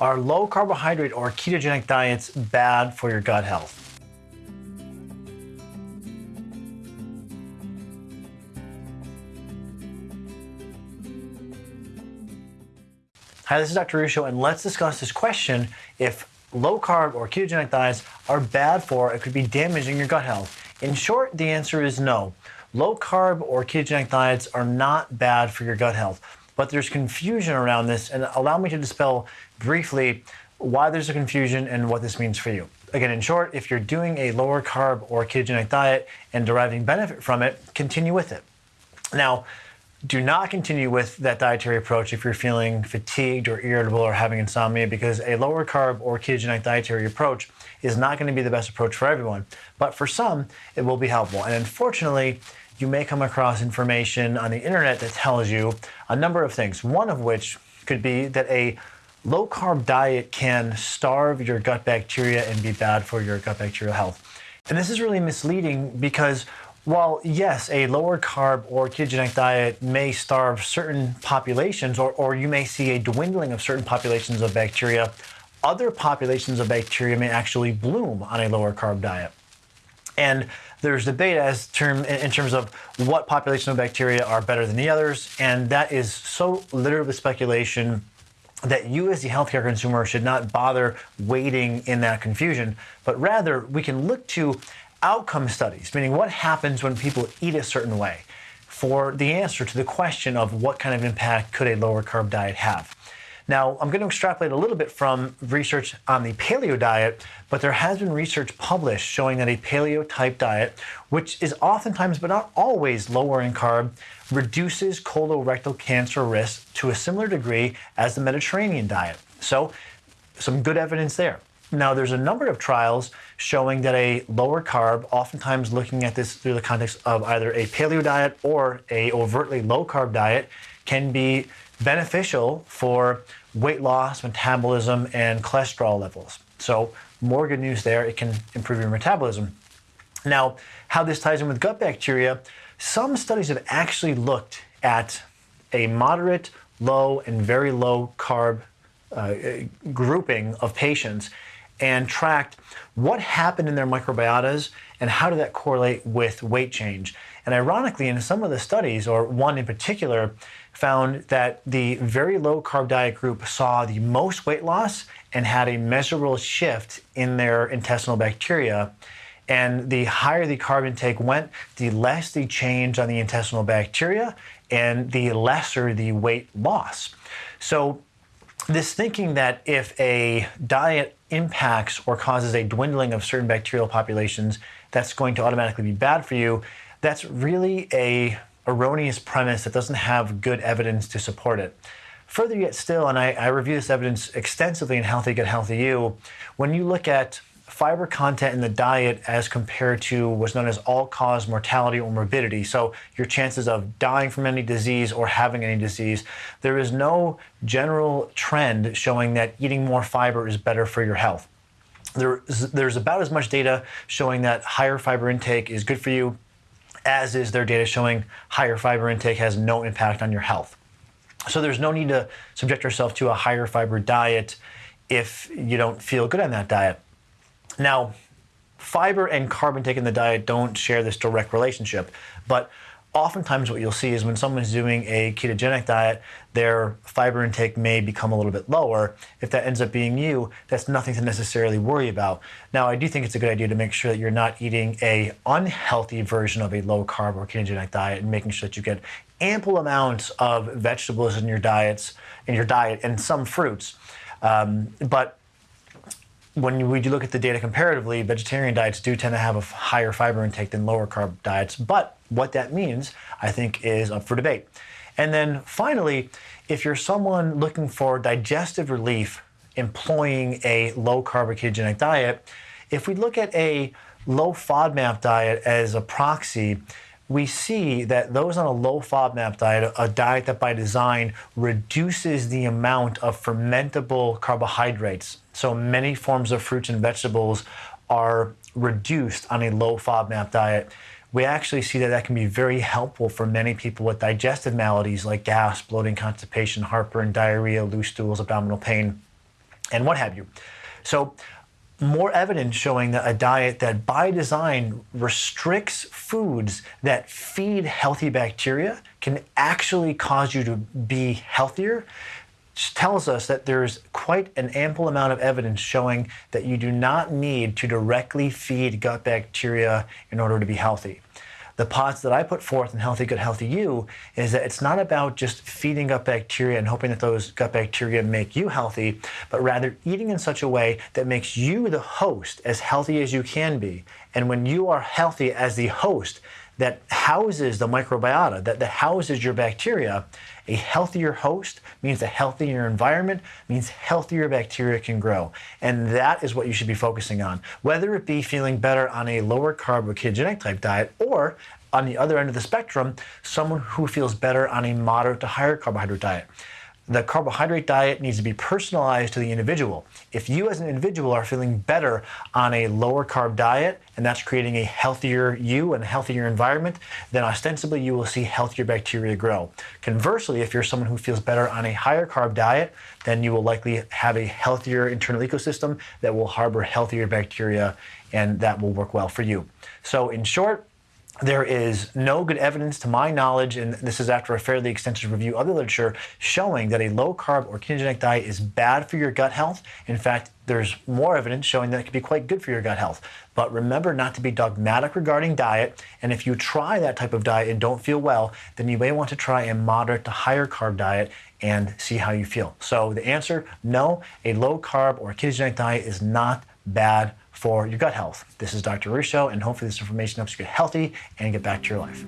Are low carbohydrate or ketogenic diets bad for your gut health? Hi, this is Dr. Ruscio, and let's discuss this question if low carb or ketogenic diets are bad for, it could be damaging your gut health. In short, the answer is no. Low carb or ketogenic diets are not bad for your gut health, but there's confusion around this, and allow me to dispel briefly why there's a confusion and what this means for you. Again, in short, if you're doing a lower carb or ketogenic diet and deriving benefit from it, continue with it. Now, do not continue with that dietary approach if you're feeling fatigued or irritable or having insomnia because a lower carb or ketogenic dietary approach is not going to be the best approach for everyone. But for some, it will be helpful. And unfortunately, you may come across information on the internet that tells you a number of things, one of which could be that a low carb diet can starve your gut bacteria and be bad for your gut bacterial health. And this is really misleading because while, yes, a lower carb or ketogenic diet may starve certain populations, or, or you may see a dwindling of certain populations of bacteria, other populations of bacteria may actually bloom on a lower carb diet. And there's debate as term in terms of what population of bacteria are better than the others, and that is so littered with speculation that you as the healthcare consumer should not bother waiting in that confusion, but rather we can look to outcome studies, meaning what happens when people eat a certain way, for the answer to the question of what kind of impact could a lower carb diet have. Now, I'm going to extrapolate a little bit from research on the paleo diet, but there has been research published showing that a paleo type diet, which is oftentimes but not always lower in carb, reduces colorectal cancer risk to a similar degree as the Mediterranean diet. So, some good evidence there. Now, there's a number of trials showing that a lower carb, oftentimes looking at this through the context of either a paleo diet or a overtly low carb diet, can be beneficial for weight loss, metabolism, and cholesterol levels. So, more good news there. It can improve your metabolism. Now, how this ties in with gut bacteria, some studies have actually looked at a moderate, low, and very low carb uh, grouping of patients and tracked what happened in their microbiotas and how did that correlate with weight change. And ironically, in some of the studies, or one in particular, found that the very low carb diet group saw the most weight loss and had a measurable shift in their intestinal bacteria. And the higher the carb intake went, the less the change on the intestinal bacteria and the lesser the weight loss. So this thinking that if a diet impacts or causes a dwindling of certain bacterial populations, that's going to automatically be bad for you, that's really a erroneous premise that doesn't have good evidence to support it. Further yet still, and I, I review this evidence extensively in Healthy Gut Healthy You, when you look at fiber content in the diet as compared to what's known as all-cause mortality or morbidity. So your chances of dying from any disease or having any disease, there is no general trend showing that eating more fiber is better for your health. There's, there's about as much data showing that higher fiber intake is good for you as is there data showing higher fiber intake has no impact on your health. So there's no need to subject yourself to a higher fiber diet if you don't feel good on that diet. Now, fiber and carb intake in the diet don't share this direct relationship, but oftentimes what you'll see is when someone's doing a ketogenic diet, their fiber intake may become a little bit lower. If that ends up being you, that's nothing to necessarily worry about. Now, I do think it's a good idea to make sure that you're not eating a unhealthy version of a low carb or ketogenic diet and making sure that you get ample amounts of vegetables in your diets, in your diet, and some fruits. Um, but when we do look at the data comparatively, vegetarian diets do tend to have a higher fiber intake than lower carb diets. But what that means, I think, is up for debate. And then finally, if you're someone looking for digestive relief employing a low carb ketogenic diet, if we look at a low FODMAP diet as a proxy, we see that those on a low FODMAP diet, a diet that by design reduces the amount of fermentable carbohydrates, so many forms of fruits and vegetables are reduced on a low FODMAP diet. We actually see that that can be very helpful for many people with digestive maladies like gas, bloating, constipation, heartburn, diarrhea, loose stools, abdominal pain. and what have you. So, more evidence showing that a diet that by design restricts foods that feed healthy bacteria can actually cause you to be healthier tells us that there's quite an ample amount of evidence showing that you do not need to directly feed gut bacteria in order to be healthy the pods that I put forth in Healthy Gut Healthy You is that it's not about just feeding gut bacteria and hoping that those gut bacteria make you healthy, but rather eating in such a way that makes you, the host, as healthy as you can be. And when you are healthy as the host, that houses the microbiota, that, that houses your bacteria, a healthier host means a healthier environment, means healthier bacteria can grow. And that is what you should be focusing on. Whether it be feeling better on a lower carb or ketogenic type diet, or on the other end of the spectrum, someone who feels better on a moderate to higher carbohydrate diet the carbohydrate diet needs to be personalized to the individual. If you as an individual are feeling better on a lower carb diet, and that's creating a healthier you and a healthier environment, then ostensibly you will see healthier bacteria grow. Conversely, if you're someone who feels better on a higher carb diet, then you will likely have a healthier internal ecosystem that will harbor healthier bacteria, and that will work well for you. So, in short, there is no good evidence to my knowledge, and this is after a fairly extensive review of the literature, showing that a low carb or ketogenic diet is bad for your gut health. In fact, there's more evidence showing that it can be quite good for your gut health. But remember not to be dogmatic regarding diet. And if you try that type of diet and don't feel well, then you may want to try a moderate to higher carb diet and see how you feel. So the answer no, a low carb or ketogenic diet is not bad for your gut health. This is Dr. Ruscio, and hopefully this information helps you get healthy and get back to your life.